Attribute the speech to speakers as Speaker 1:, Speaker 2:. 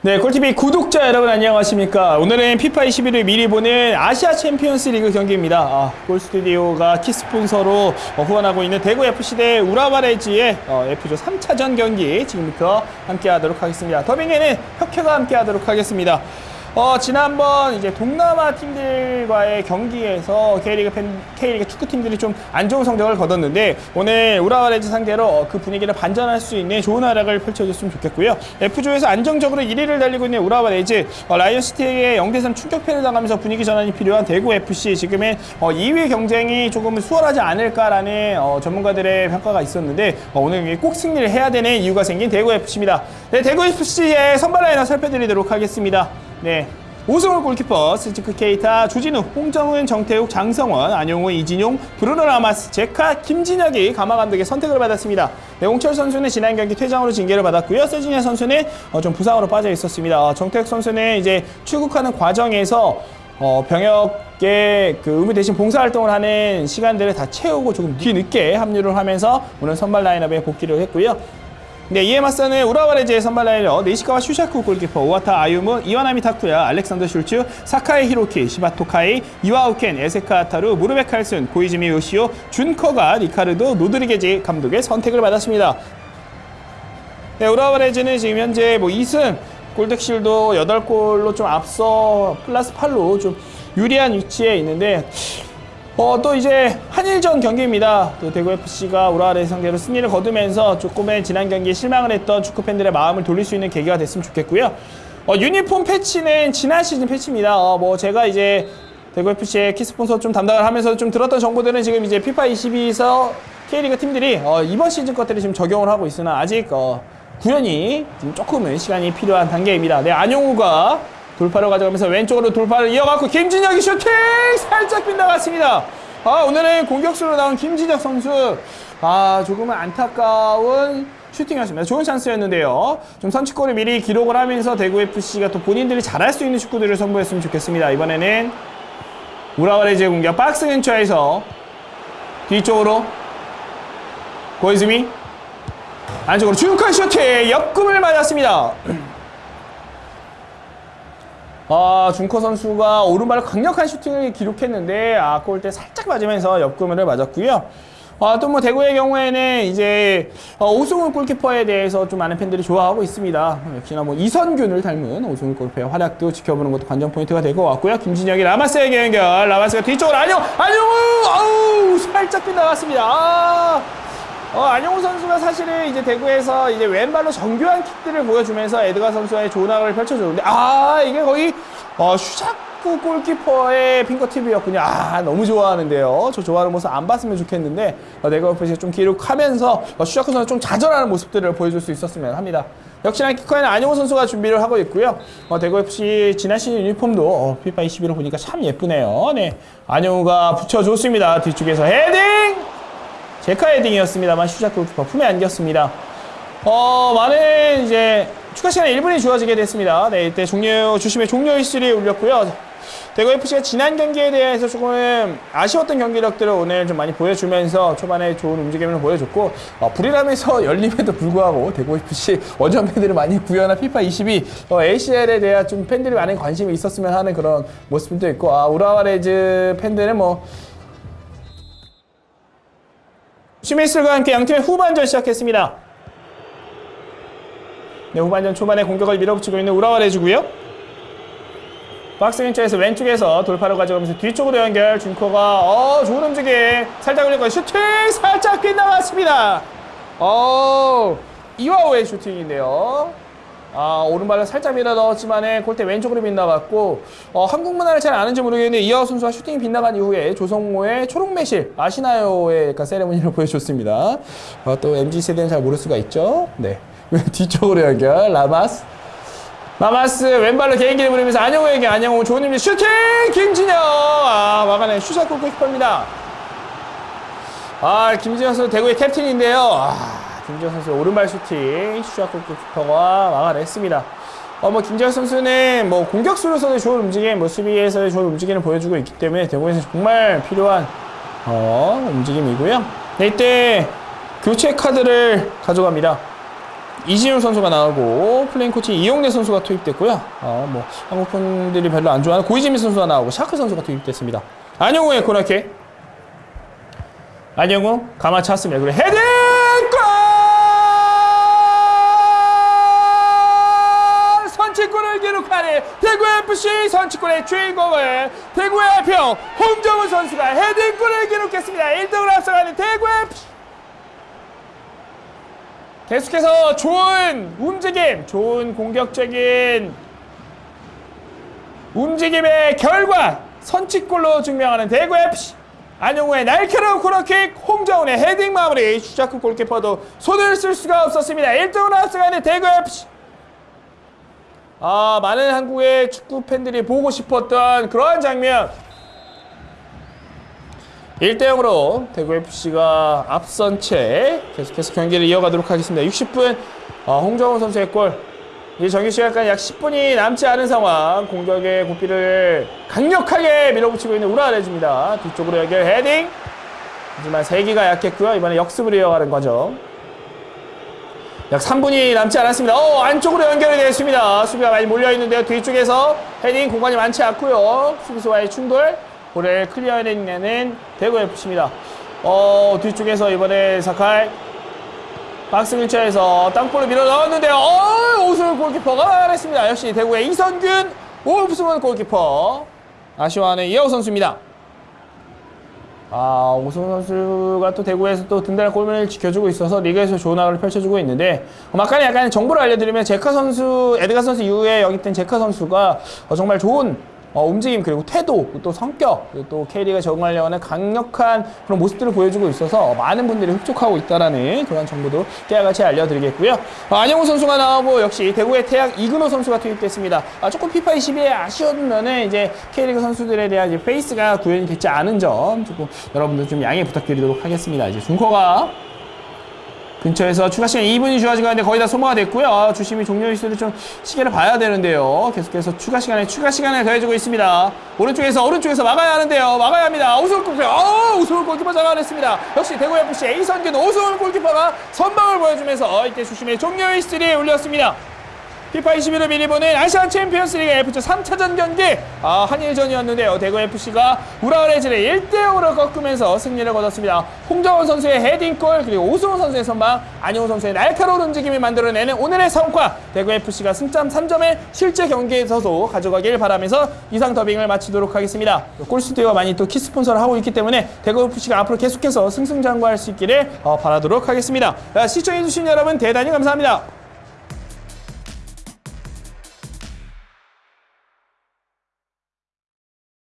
Speaker 1: 네, 꿀TV 구독자 여러분 안녕하십니까. 오늘은 피파 21을 미리 보는 아시아 챔피언스 리그 경기입니다. 아, 골스튜디오가 키스폰서로 어, 후원하고 있는 대구FC 대 우라와 레즈의 어, F조 3차전 경기 지금부터 함께 하도록 하겠습니다. 더빙에는 혁혁가 함께 하도록 하겠습니다. 어, 지난번 이제 동남아 팀들과의 경기에서 K리그 팬, K리그 축구팀들이 좀 안 좋은 성적을 거뒀는데 오늘 우라와레즈 상대로 어, 그 분위기를 반전할 수 있는 좋은 활약을 펼쳐줬으면 좋겠고요. F조에서 안정적으로 1위를 달리고 있는 우라와레즈 어, 라이언시티에게 0대3 충격패를 당하면서 분위기 전환이 필요한 대구 FC 지금의 어, 2위 경쟁이 조금 수월하지 않을까라는 어, 전문가들의 평가가 있었는데 어, 오늘 경기 꼭 승리를 해야 되는 이유가 생긴 대구 FC입니다. 네, 대구 FC의 선발 라인업 살펴드리도록 하겠습니다. 네. 오승훈 골키퍼, 스즈키 케이타, 주진우, 홍정운, 정태욱, 장성원, 안용우, 이진용, 브루노 라마스, 제카, 김진혁이 가마 감독의 선택을 받았습니다. 네, 홍철 선수는 지난 경기 퇴장으로 징계를 받았고요. 세징야 선수는 어, 좀 부상으로 빠져 있었습니다. 어, 정태욱 선수는 이제 출국하는 과정에서 어, 병역의 그 의무 대신 봉사활동을 하는 시간들을 다 채우고 조금 뒤늦게 합류를 하면서 오늘 선발 라인업에 복귀를 했고요. 네, 이에 맞서는 우라와 레즈의 선발 라인업 니시카와 슈사쿠 골키퍼 오하타 아유무 이와나미 타쿠야 알렉산더 슐츠 사카이 히로키 시바토 카이 이와오 켄 에사카 아타루 무르베 칼슨 고이즈미 요시오 준커가 리카르도 로드리게스 감독의 선택을 받았습니다. 네, 우라와 레즈는 지금 현재 뭐 2승 골득실도 8골로 좀 앞서 플러스 8로 좀 유리한 위치에 있는데 어, 또 이제 한일전 경기입니다. 또 대구 FC가 우라와 레즈 상대로 승리를 거두면서 조금의 지난 경기에 실망을 했던 축구 팬들의 마음을 돌릴 수 있는 계기가 됐으면 좋겠고요. 어, 유니폼 패치는 지난 시즌 패치입니다. 어, 뭐 제가 이제 대구 FC의 key 스폰서 좀 담당을 하면서 좀 들었던 정보들은 지금 이제 피파 22에서 K리그 팀들이 어, 이번 시즌 것들을 지금 적용을 하고 있으나 아직 어, 구현이 조금은 시간이 필요한 단계입니다. 네, 안용우가 돌파를 가져가면서 왼쪽으로 돌파를 이어갔고 김진혁이 슈팅 살짝 빗나갔습니다. 아 오늘은 공격수로 나온 김진혁 선수 아 조금은 안타까운 슈팅이었습니다. 좋은 찬스였는데요. 좀 선취골을 미리 기록을 하면서 대구 FC가 또 본인들이 잘할 수 있는 축구들을 선보였으면 좋겠습니다. 이번에는 우라와레즈의 공격 박스 근처에서 뒤쪽으로 고이즈미 안쪽으로 중간 슈팅 옆그물을 맞았습니다. 아, 준커 선수가 오른발로 강력한 슈팅을 기록했는데 아, 골대 살짝 맞으면서 옆그물을 맞았고요. 아, 또 뭐 대구의 경우에는 이제 어, 오승훈 골키퍼에 대해서 좀 많은 팬들이 좋아하고 있습니다. 역시나 뭐 이선균을 닮은 오승훈 골키퍼의 활약도 지켜보는 것도 관전 포인트가 될 것 같고요. 김진혁이 라마스에게 연결. 라마스가 뒤쪽으로 안용, 안용우, 아우 살짝 빗나갔습니다. 아. 어, 안용우 선수가 사실은 이제 대구에서 이제 왼발로 정교한 킥들을 보여주면서 에드가 선수와의 합을 펼쳐줬는데, 아, 이게 거의, 어, 슈자쿠 골키퍼의 핑거팁이었군요. 아, 너무 좋아하는데요. 저 좋아하는 모습 안 봤으면 좋겠는데, 어, 옆에서 좀 기록하면서, 어, 슈자쿠 선수 좀 좌절하는 모습들을 보여줄 수 있었으면 합니다. 역시나 키커에는 안용우 선수가 준비를 하고 있고요. 어, 대구FC 지난 시즌 유니폼도 어, 피파 21을 보니까 참 예쁘네요. 네. 안용우가 붙여줬습니다. 뒤쪽에서 헤딩! 제카 헤딩이었습니다만 슈자크 골키퍼 품에 안겼습니다. 어, 많은 이제 추가 시간 1분이 주어지게 됐습니다. 네, 이때 종료, 주심의 종료 휘슬이 울렸고요. 대구 FC가 지난 경기에 대해서 조금 아쉬웠던 경기력들을 오늘 좀 많이 보여주면서 초반에 좋은 움직임을 보여줬고 어, 부리람에서 열림에도 불구하고 대구 FC 원정 팬들이 많이 구현한 피파 22 어, ACL에 대한 좀 팬들이 많은 관심이 있었으면 하는 그런 모습도 있고 아, 우라와레즈 팬들은 뭐 휘슬과 함께 양팀의 후반전 시작했습니다. 네, 후반전 초반에 공격을 밀어붙이고 있는 우라와 레즈고요. 박스 근처에서 왼쪽에서 돌파를 가져가면서 뒤쪽으로 연결 융커가 어 좋은 움직임 살짝 올렸고 슈팅 살짝 빗나갔습니다. 어 이와오의 슈팅인데요. 아, 오른발을 살짝 밀어 넣었지만 골대 왼쪽으로 빗나갔고 어, 한국 문화를 잘 아는지 모르겠는데 이와오 선수가 슈팅이 빗나간 이후에 조성모의 초록 매실 아시나요의 약간 세레모니를 보여줬습니다. 어, 또 MZ세대는 잘 모를 수가 있죠. 네. 뒤쪽으로 연결 라마스 라마스 왼발로 개인기를 부리면서 안용우에게 안용우 좋은 힘 슈팅 김진혁 아 막아낸 슈사쿠 골키퍼입니다. 아 김진혁 선수 대구의 캡틴인데요. 아, 김진혁 선수 오른발 슈팅 슈사쿠 키퍼가 막아냈습니다. 어, 뭐, 김진혁 선수는 뭐, 공격수로서도 좋은 움직임, 뭐, 수비에서의 좋은 움직임을 보여주고 있기 때문에 대구에서 정말 필요한, 어, 움직임이고요. 네, 이때 교체 카드를 가져갑니다. 이진우 선수가 나오고 플레잉 코치 이용래 선수가 투입됐고요. 어, 뭐 한국 팬들이 별로 안 좋아하는 고이즈미 선수가 나오고 샤크 선수가 투입됐습니다. 안용우의 코너킥. 안용우 감아 찼습니다. 그리고 헤딩 FC 선취골의 주인공을 대구의 평 홍정우 선수가 헤딩골을 기록했습니다. 1등을 앞서가는 대구 FC. 계속해서 좋은 움직임, 좋은 공격적인 움직임의 결과 선취골로 증명하는 대구 FC 안영우의 날카로운 코너킥 홍정훈의 헤딩 마무리 슈자크 골키퍼도 손을 쓸 수가 없었습니다 1등으로 앞서가는 대구 FC 아 많은 한국의 축구 팬들이 보고 싶었던 그러한 장면 1대0으로 대구FC가 앞선 채 계속해서 경기를 이어가도록 하겠습니다. 60분 어, 홍정훈 선수의 골. 이 정규 시간까지 약 10분이 남지 않은 상황 공격의 고삐를 강력하게 밀어붙이고 있는 우라 레즈입니다. 뒤쪽으로 연결 헤딩. 하지만 세기가 약했고요. 이번에 역습으로 이어가는 거죠. 약 3분이 남지 않았습니다. 어, 안쪽으로 연결이 됐습니다. 수비가 많이 몰려있는데요. 뒤쪽에서 헤딩 공간이 많지 않고요. 수비수와의 충돌. 볼을 클리어해내는 대구 FC입니다. 어, 뒤쪽에서 이번에 사칼 박스 근처에서 땅볼을 밀어 넣었는데요. 어, 오승훈 골키퍼가 했습니다. 역시 대구의 이선균, 오승훈 골키퍼. 아쉬워하는 이하우 선수입니다. 아, 오승훈 선수가 또 대구에서 또 든든한 골문을 지켜주고 있어서 리그에서 좋은 활약을 펼쳐주고 있는데 어, 막간에 약간 정보를 알려드리면 제카 선수, 에드가 선수 이후에 영입된 제카 선수가 어, 정말 좋은 어, 움직임 그리고 태도 또 성격 그리고 또 K리그에 적응하려고 하는 강력한 그런 모습들을 보여주고 있어서 많은 분들이 흡족하고 있다라는 그런 정보도 깨알같이 알려드리겠고요. 어, 안용우 선수가 나오고 역시 대구의 태양 이근호 선수가 투입됐습니다. 아, 조금 피파 22에 아쉬웠면은 이제 K리그 선수들에 대한 이제 face가 구현이 되지 않은 점 조금 여러분들 좀 양해 부탁드리도록 하겠습니다. 이제 융커가 근처에서 추가 시간 2분이 주어진 가운데 거의 다 소모가 됐고요. 아, 주심이 종료 휘슬을 좀 시계를 봐야 되는데요. 계속해서 추가 시간에 추가 시간을 더해주고 있습니다. 오른쪽에서 오른쪽에서 막아야 하는데요. 막아야 합니다. 오승훈 골키퍼, 어, 오승훈 골키퍼 잡아냈습니다. 역시 대구 FC A 선균 오승훈 골키퍼가 선방을 보여주면서 이때 주심의 종료 휘슬을 올렸습니다. 피파 21을 미리 보는 아시안 챔피언스리그 F조 3차전 경기 아, 한일전이었는데요. 대구 FC가 우라와레즈를 1대0으로 꺾으면서 승리를 거뒀습니다. 홍정운 선수의 헤딩골 그리고 오승훈 선수의 선방 안용우 선수의 날카로운 움직임이 만들어내는 오늘의 성과 대구 FC가 승점 3점을 실제 경기에서도 가져가길 바라면서 이상 더빙을 마치도록 하겠습니다. 골스튜디오가 많이 또 키스폰서를 하고 있기 때문에 대구 FC가 앞으로 계속해서 승승장구할 수 있기를 어, 바라도록 하겠습니다. 자, 시청해주신 여러분 대단히 감사합니다.